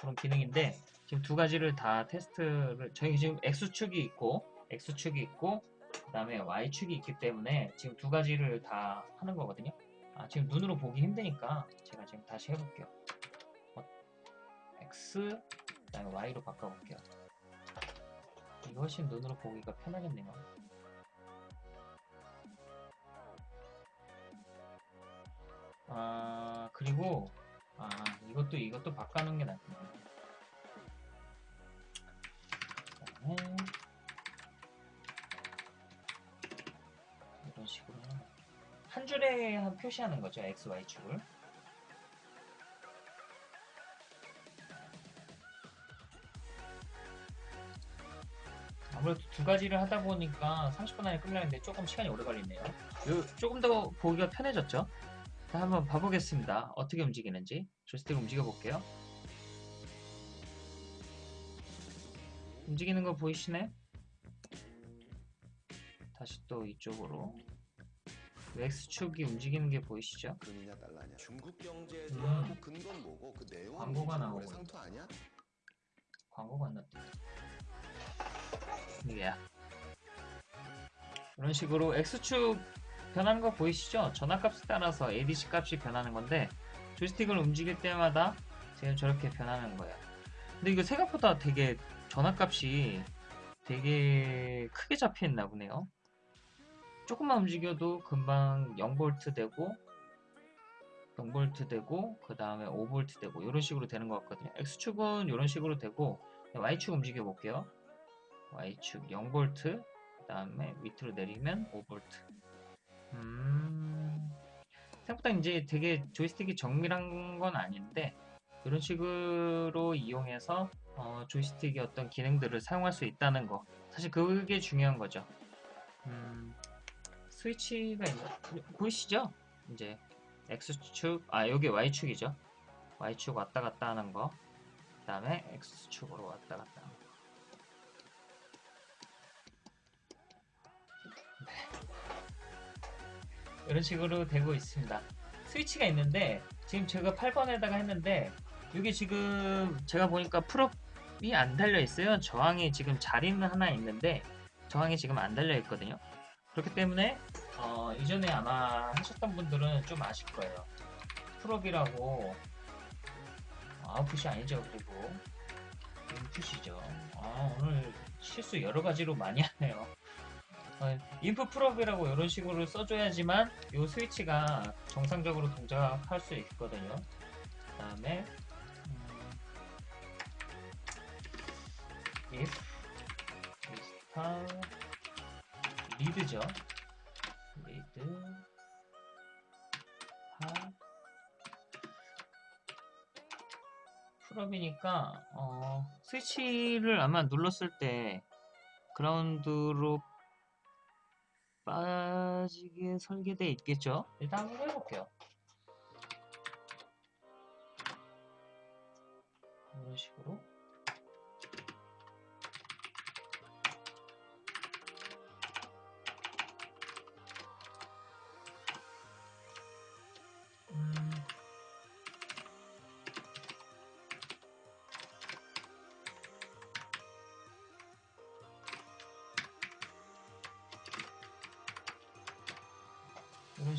Speaker 1: 그런 기능인데 지금 두 가지를 다 테스트를 저희 지금 X축이 있고 X축이 있고 그 다음에 Y축이 있기 때문에 지금 두 가지를 다 하는 거거든요. 아, 지금 눈으로 보기 힘드니까 제가 지금 다시 해볼게요. 어, X 그 다음에 Y로 바꿔볼게요. 이게 훨씬 눈으로 보기가 편하겠네요. 아 그리고 아 이것도 이것도 바꿔놓은 게 낫겠네. 그다음에 한 줄에 한 표시하는 거죠 x, y 축을. 아무래도 두 가지를 하다 보니까 30분 안에 끝나는데 조금 시간이 오래 걸리네요. 요, 조금 더 보기가 편해졌죠? 자, 한번 봐보겠습니다. 어떻게 움직이는지. 조스틱 움직여 볼게요. 움직이는 거 보이시네? 다시 또 이쪽으로. X축이 움직이는 게 보이시죠?
Speaker 2: 금이냐 달러냐 중국 경제에
Speaker 1: 음.
Speaker 2: 대한 뭐 근거는 뭐고 그 내용은
Speaker 1: 광고가
Speaker 2: 뭐
Speaker 1: 나오고
Speaker 2: 상투 아니야?
Speaker 1: 광고가 안 났대. 이게야. 이런 식으로 X축 변하는 거 보이시죠? 전압값에 따라서 ADC 값이 변하는 건데 조이스틱을 움직일 때마다 지금 저렇게 변하는 거예요. 근데 이거 생각보다 되게 전압값이 되게 크게 잡혀 있나 보네요. 조금만 움직여도 금방 0V 되고 0V 되고 그 다음에 5V 되고 이런 식으로 되는 것 같거든요. X축은 이런 식으로 되고 Y축 움직여 볼게요. Y축 0V 그 다음에 밑으로 내리면 5V 음... 생각보다 이제 되게 조이스틱이 정밀한 건 아닌데 이런 식으로 이용해서 어, 조이스틱의 어떤 기능들을 사용할 수 있다는 거 사실 그게 중요한 거죠 음, 스위치가 있나? 보이시죠? 이제 X축, 아 여기 Y축이죠 Y축 왔다 갔다 하는 거 그 다음에 X축으로 왔다 갔다 하는 거 이런 식으로 되고 있습니다. 스위치가 있는데 지금 제가 8번에다가 했는데 이게 지금 제가 보니까 풀업이 안 달려 있어요. 저항이 지금 자리는 하나 있는데 저항이 지금 안 달려 있거든요. 그렇기 때문에 어, 이전에 아마 하셨던 분들은 좀 아실 거예요. pull-up이라고 output이 아니죠. 그리고 input이죠. 아, 오늘 실수 여러 가지로 많이 하네요. 어, input pull-up이라고 이런 식으로 써줘야지만 이 스위치가 정상적으로 동작할 수 있거든요. 그 다음에 음, if digital read죠. 리드 하 풀업이니까 어, 스위치를 아마 눌렀을 때 그라운드로 빠지게 설계되어 있겠죠? 일단 한번 해볼게요. 이런 식으로.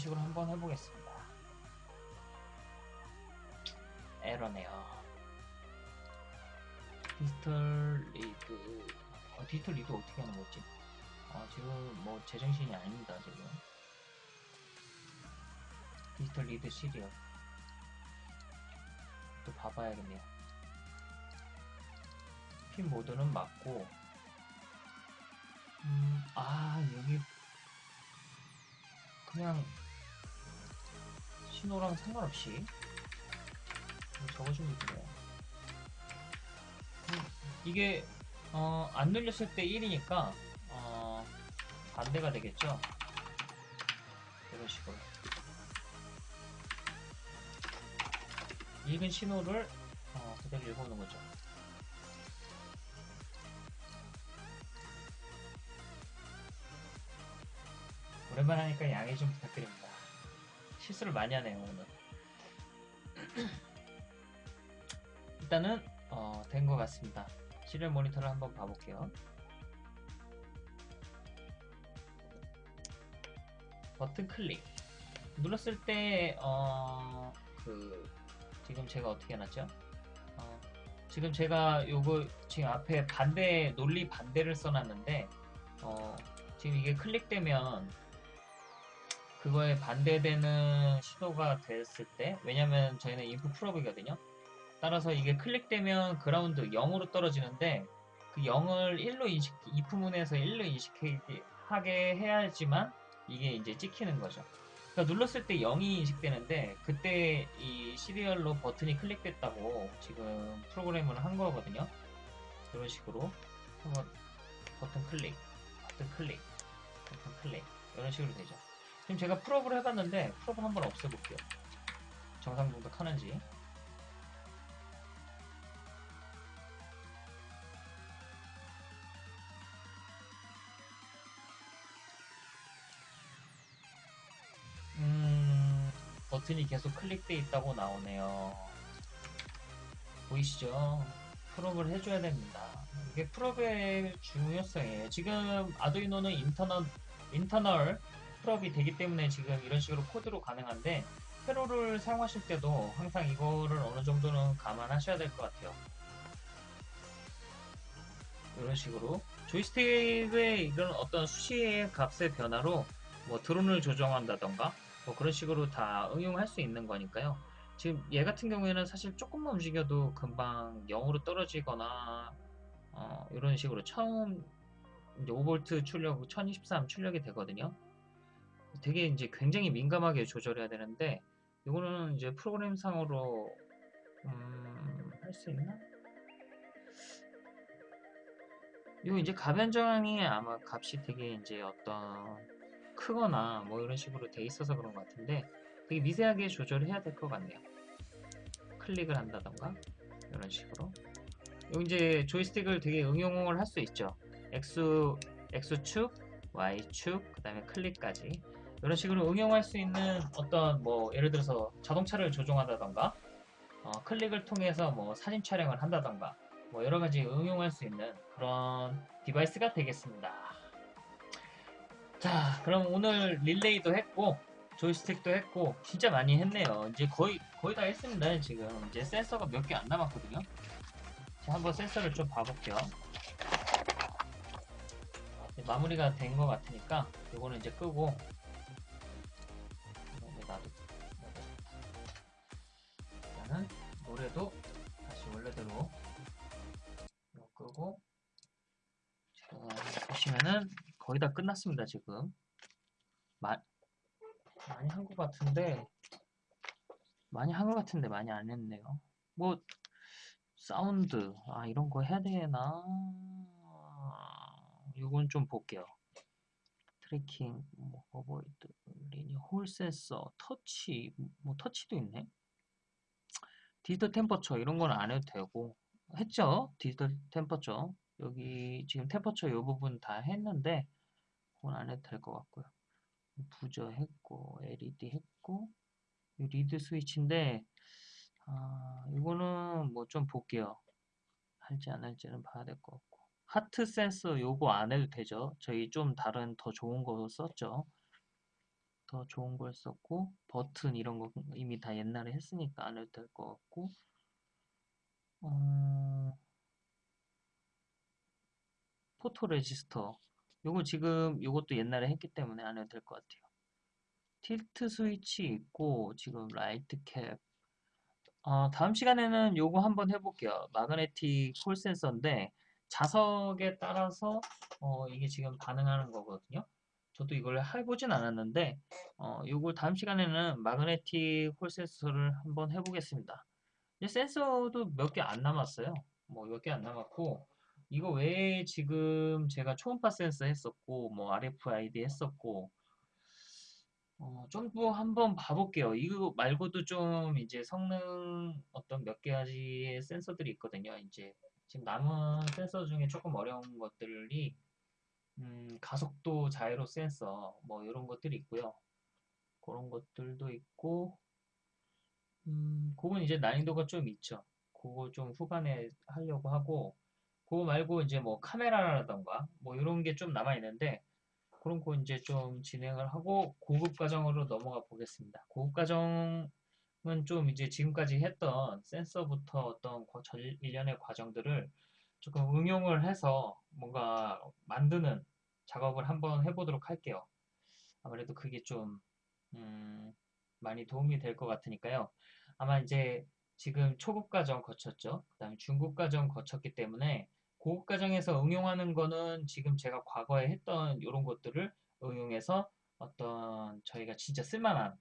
Speaker 1: 식으로 한번 해보겠습니다. 에러네요. digital read 어, digital read 어떻게 하는 거지? 어, 지금 뭐 제정신이 아닙니다 지금 digital read serial 또 봐봐야겠네요 pin mode는 맞고 음, 아 여기 그냥 신호랑 상관없이 적어주면 되네요 음, 이게 어, 안 눌렸을 때 1이니까 어, 반대가 되겠죠? 이런 식으로. 읽은 신호를 어, 그대로 읽어오는 거죠. 오랜만에 하니까 양해 좀 부탁드립니다 실수를 많이 하네요 오늘. 일단은 어, 된 것 같습니다. 시리얼 모니터를 한번 봐볼게요. 버튼 클릭. 눌렀을 때 어, 그 지금 제가 어떻게 해놨죠? 어, 지금 제가 요거 지금 앞에 반대 논리 반대를 써놨는데 어, 지금 이게 클릭되면 그거에 반대되는 시도가 됐을 때 왜냐면 저희는 인풋 프로브거든요 따라서 이게 클릭되면 그라운드 0으로 떨어지는데 그 0을 1로 인식 if 문에서 1로 인식하게 해야지만 이게 이제 찍히는 거죠 그러니까 눌렀을 때 0이 인식되는데 그때 이 시리얼로 버튼이 클릭됐다고 지금 프로그램을 한 거거든요. 이런 식으로 한번 버튼 클릭, 버튼 클릭, 버튼 클릭 이런 식으로 되죠. 지금 제가 프로브를 해봤는데 프로브 한번 없애볼게요. 정상 동작하는지. 음, 버튼이 계속 클릭돼 있다고 나오네요. 보이시죠? 프롭을 해줘야 됩니다. 이게 프롭의 중요성이에요. 지금 아두이노는 인터널, 인터널 프롭이 되기 때문에 지금 이런 식으로 코드로 가능한데 회로를 사용하실 때도 항상 이거를 어느 정도는 감안하셔야 될 것 같아요. 이런 식으로 조이스틱의 이런 어떤 수시의 값의 변화로 뭐 드론을 조정한다던가 뭐 그런 식으로 다 응용할 수 있는 거니까요. 지금 얘 같은 경우에는 사실 조금만 움직여도 금방 0으로 떨어지거나 어, 이런 식으로 처음 이제 5V 출력 1023 출력이 되거든요. 되게 이제 굉장히 민감하게 조절해야 되는데 이거는 이제 프로그램상으로 음, 할 수 있나? 이거 이제 가변 저항이 아마 값이 되게 이제 어떤 크거나 뭐 이런 식으로 돼 있어서 그런 것 같은데 되게 미세하게 조절해야 될 것 같네요. 클릭을 한다던가 이런 식으로 여기 이제 조이스틱을 되게 응용을 할 수 있죠. X, X축, Y축, 그 다음에 클릭까지 이런 식으로 응용할 수 있는 어떤 뭐 예를 들어서 자동차를 조종한다던가 어, 클릭을 통해서 뭐 사진 촬영을 한다던가 뭐 여러 가지 응용할 수 있는 그런 device가 되겠습니다. 자, 그럼 오늘 릴레이도 했고 조이스틱도 했고 진짜 많이 했네요. 이제 거의 거의 다 했습니다. 지금 이제 센서가 몇 개 안 남았거든요. 자, 한번 센서를 좀 봐볼게요. 마무리가 된 것 같으니까 이거는 이제 끄고 보시면은 거의 다 끝났습니다 지금. 마, 많이 한 것 같은데 많이 한 것 같은데 많이 안 했네요. 뭐 사운드 아 이런 거 해야 되나? 이건 좀 볼게요. tracking 뭐 avoid linear hall sensor 터치 뭐 터치도 있네? digital temperature 이런 건 안 해도 되고. 했죠? digital temperature 여기 지금 temperature 이 부분 다 했는데 그건 안 해도 될 것 같고요. 부저 했고 LED 했고 이 reed switch인데 아 이거는 뭐 좀 볼게요. 할지 안 할지는 봐야 될 것 같고. heart sensor 요거 안 해도 되죠? 저희 좀 다른 더 좋은 거 썼죠? 더 좋은 걸 썼고 버튼 이런 거 이미 다 옛날에 했으니까 안 해도 될 것 같고 어, photo resistor 요거 지금 요것도 옛날에 했기 때문에 안 해도 될 것 같아요. tilt switch 있고 지금 light cup 어, 다음 시간에는 요거 한번 해볼게요. magnetic hall sensor인데 자석에 따라서 어, 이게 지금 반응하는 거거든요. 저도 이걸 해보진 않았는데 어, 요걸 다음 시간에는 magnetic hall sensor를 한번 해보겠습니다. 이제 센서도 몇 개 안 남았어요. 뭐 몇 개 안 남았고 이거 외에 지금 제가 초음파 센서 했었고 뭐 RFID 했었고 어, 좀더 한번 봐볼게요. 이거 말고도 좀 이제 성능 어떤 몇 가지의 센서들이 있거든요. 이제 지금 남은 센서 중에 조금 어려운 것들이 음, 가속도 자이로 센서 뭐 이런 것들이 있고요. 그런 것들도 있고 음, 그건 이제 난이도가 좀 있죠. 그거 좀 후반에 하려고 하고 그거 말고 이제 뭐 카메라라던가 뭐 이런 게 좀 남아 있는데 그런 거 이제 좀 진행을 하고 고급 과정으로 넘어가 보겠습니다. 고급 과정은 좀 이제 지금까지 했던 센서부터 어떤 일련의 과정들을 조금 응용을 해서 뭔가 만드는 작업을 한번 해보도록 할게요. 아무래도 그게 좀 음, 많이 도움이 될 것 같으니까요. 아마 이제 지금 초급 과정 거쳤죠. 그 다음에 중급 과정 거쳤기 때문에 고급 과정에서 응용하는 거는 지금 제가 과거에 했던 이런 것들을 응용해서 어떤 저희가 진짜 쓸만한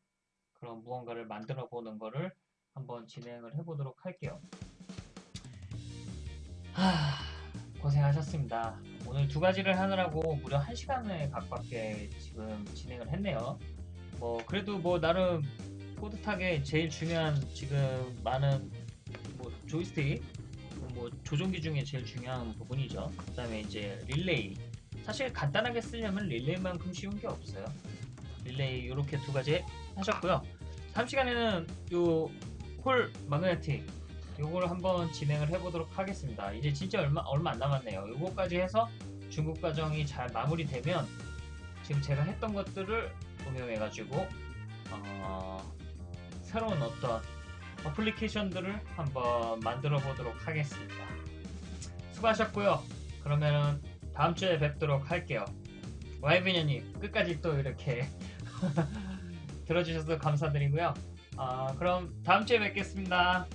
Speaker 1: 그런 무언가를 만들어 보는 거를 한번 진행을 해보도록 할게요. 하, 고생하셨습니다. 오늘 두 가지를 하느라고 무려 한 시간에 가깝게 지금 진행을 했네요. 뭐 그래도 뭐 나름 뿌듯하게 제일 중요한 지금 많은 뭐 조이스틱 뭐 조종기 중에 제일 중요한 부분이죠. 그 다음에 이제 릴레이. 사실 간단하게 쓰려면 릴레이만큼 쉬운 게 없어요. 릴레이 이렇게 두 가지 하셨고요. 다음 시간에는 요홀 마그네틱 요거를 한번 진행을 해보도록 하겠습니다. 이제 진짜 얼마 얼마 안 남았네요. 요거까지 해서 중급 과정이 잘 마무리되면 지금 제가 했던 것들을 응용해가지고 어, 새로운 어떤 어플리케이션들을 한번 만들어 보도록 하겠습니다. 수고하셨고요. 그러면은 다음 주에 뵙도록 할게요. 와이비녀님 끝까지 또 이렇게 들어주셔서 감사드리고요. 아, 그럼 다음 주에 뵙겠습니다.